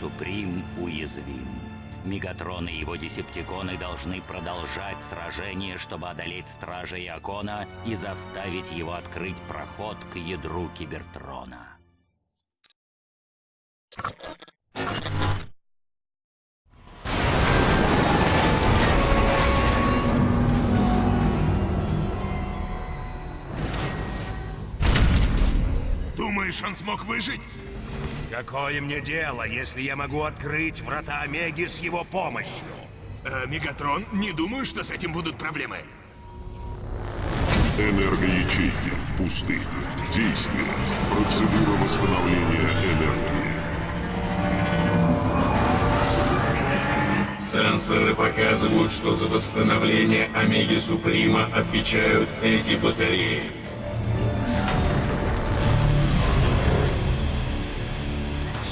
Суприм уязвим. Мегатрон и его десептиконы должны продолжать сражение, чтобы одолеть Стража Иокона и заставить его открыть проход к ядру Кибертрона. Думаешь, он смог выжить? Какое мне дело, если я могу открыть врата Омеги с его помощью? Э, Мегатрон, не думаю, что с этим будут проблемы. Энергоячейки пусты. Действие. Процедура восстановления энергии. Сенсоры показывают, что за восстановление Омеги Суприма отвечают эти батареи.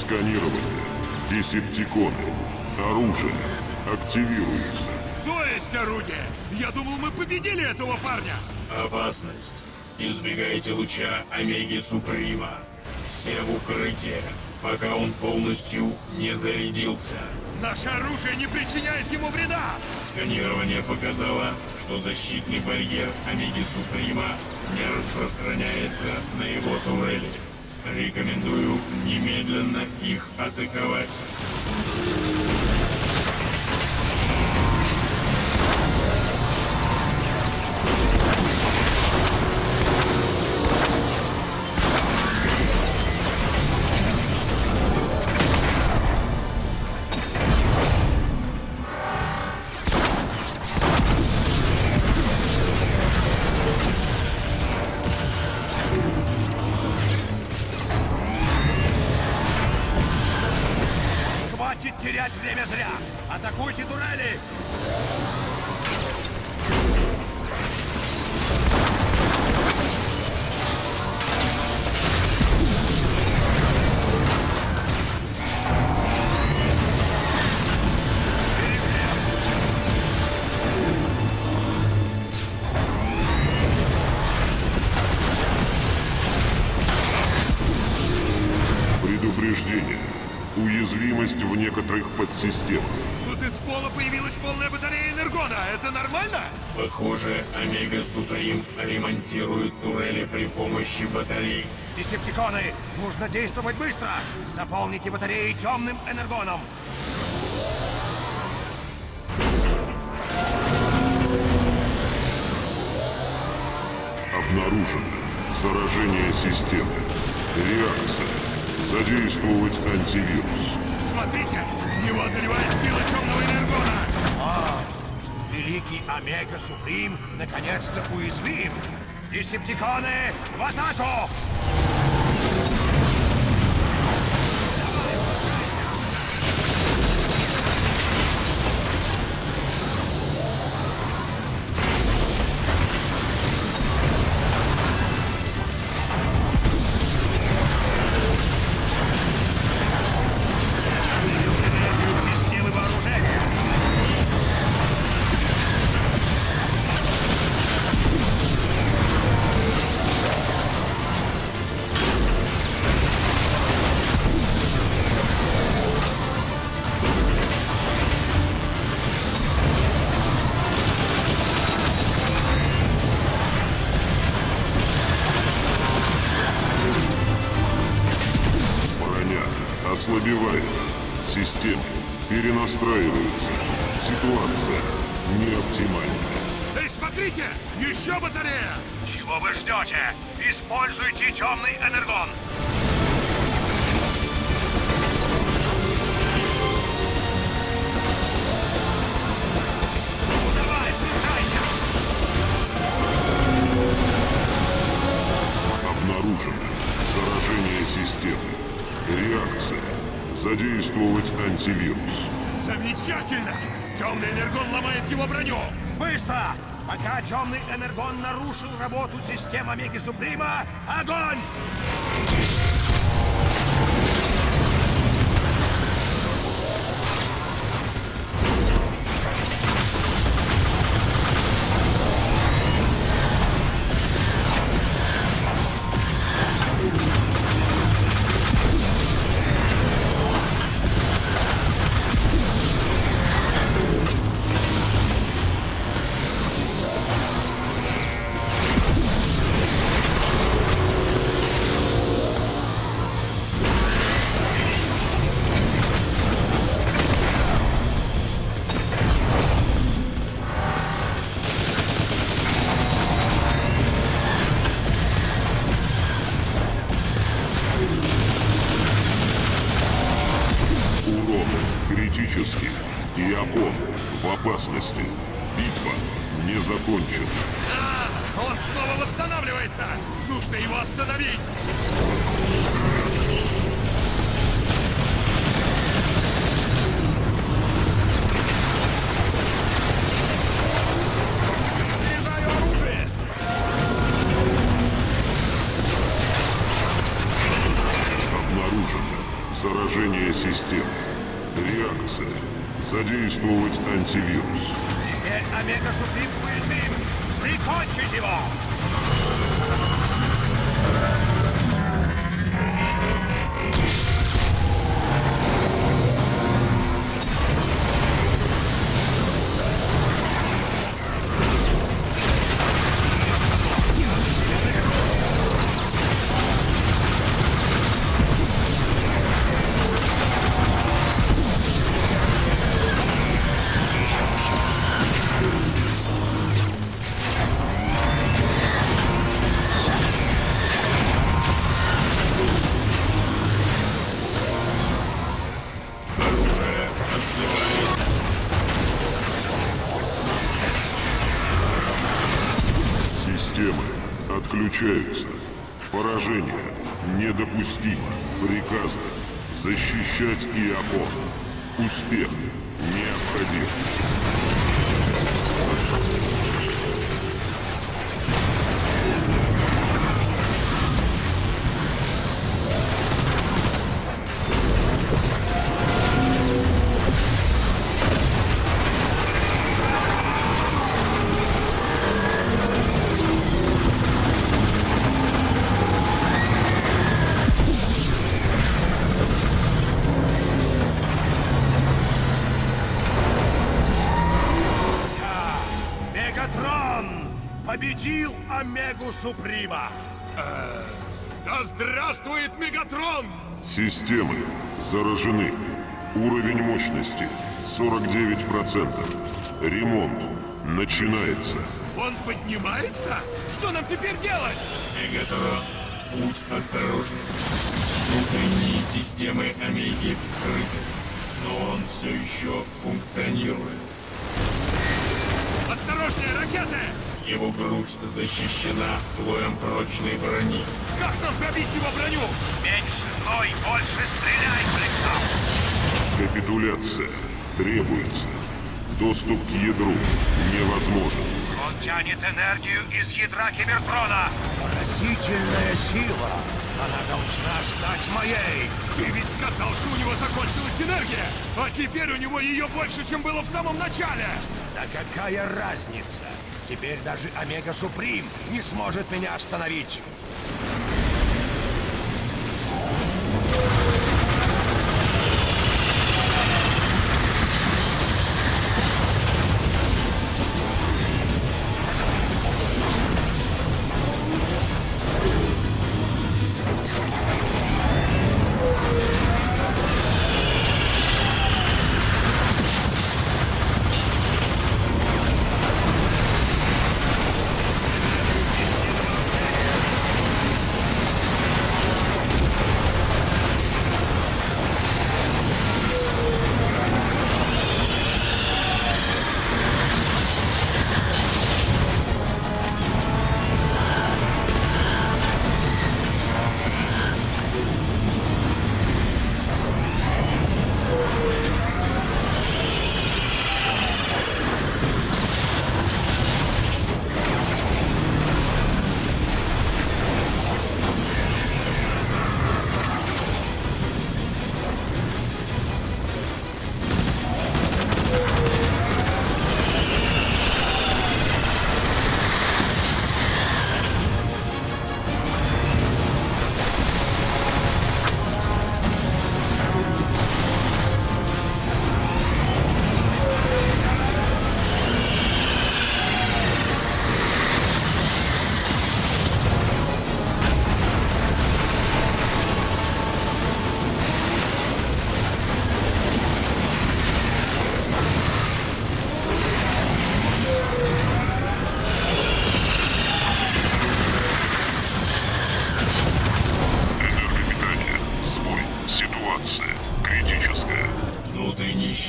Сканирование. Десептиконы. Оружие. Активируется. То есть орудие? Я думал, мы победили этого парня. Опасность. Избегайте луча Омеги Суприма. Все в укрытие, пока он полностью не зарядился. Наше оружие не причиняет ему вреда. Сканирование показало, что защитный барьер Омеги Суприма не распространяется на его турели. Рекомендую немедленно их атаковать. Подсистемах. Тут из пола появилась полная батарея Энергона. Это нормально? Похоже, Омега Суприм ремонтирует турели при помощи батарей. Десептиконы! Нужно действовать быстро! Заполните батареи темным энергоном! Обнаружено. Заражение системы. Реакция. Задействовать антивирус. Смотрите, его одолевает сила темного Энергона. А, великий Омега Суприм наконец-то уязвим! Десептиконы, в атаку! Ослабевает. Системы перенастраиваются. Ситуация не оптимальна. Эй, смотрите, еще батарея. Чего вы ждете? Используйте темный энергон! Задействовать антивирус. Замечательно. Темный Энергон ломает его броню. Быстро! Пока темный энергон нарушил работу системы Омеги Суприма, огонь! Снова восстанавливается! Нужно его остановить! Обнаружено заражение системы. Реакция. Задействовать антивирус. Теперь Омега Суприм уязвим. Прикончить его! Отключаются. Поражение недопустимо. Приказано защищать Иопон. Успех необходим. Суприма! Да здравствует Мегатрон! Системы заражены. Уровень мощности 49%. Ремонт начинается. Он поднимается? Что нам теперь делать? Мегатрон, будь осторожен. Внутренние системы Омеги вскрыты, но он все еще функционирует. Осторожнее, ракеты! Его грудь защищена слоем прочной брони. Как нам пробить его броню? Меньше ной, больше стреляй, Блэкстаф! Капитуляция требуется. Доступ к ядру невозможен. Он тянет энергию из ядра Кибертрона! Поразительная сила! Она должна стать моей! Ты ведь сказал, что у него закончилась энергия, а теперь у него ее больше, чем было в самом начале! Да какая разница? Теперь даже Омега Суприм не сможет меня остановить!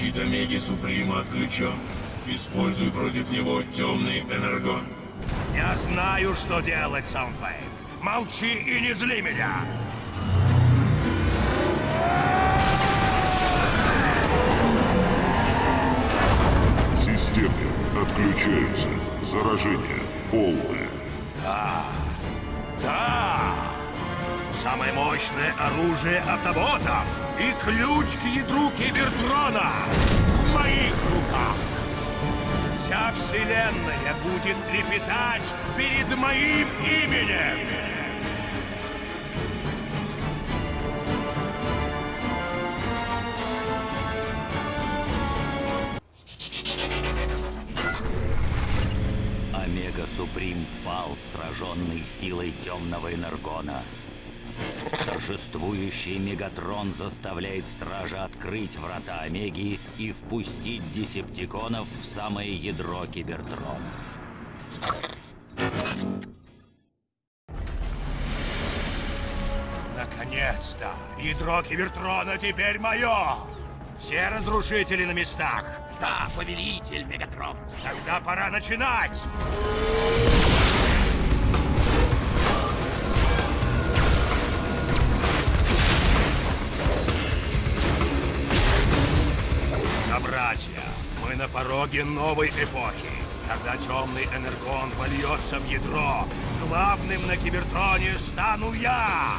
Щит Омеги Суприма отключен. Используй против него темный энергон. Я знаю, что делать, Самфей. Молчи и не зли меня. Системы отключаются. Заражение полное. Да! Самое мощное оружие автобота и ключ к ядру Кибертрона в моих руках. Вся вселенная будет трепетать перед моим именем. Омега Суприм пал, сраженный силой темного энергона. Торжествующий Мегатрон заставляет Стража открыть врата Омеги и впустить Десептиконов в самое ядро Кибертрона. Наконец-то! Ядро Кибертрона теперь мое! Все разрушители на местах! Да, повелитель Мегатрон. Тогда пора начинать! Собратья, мы на пороге новой эпохи, когда темный энергон вольется в ядро. Главным на Кибертроне стану я!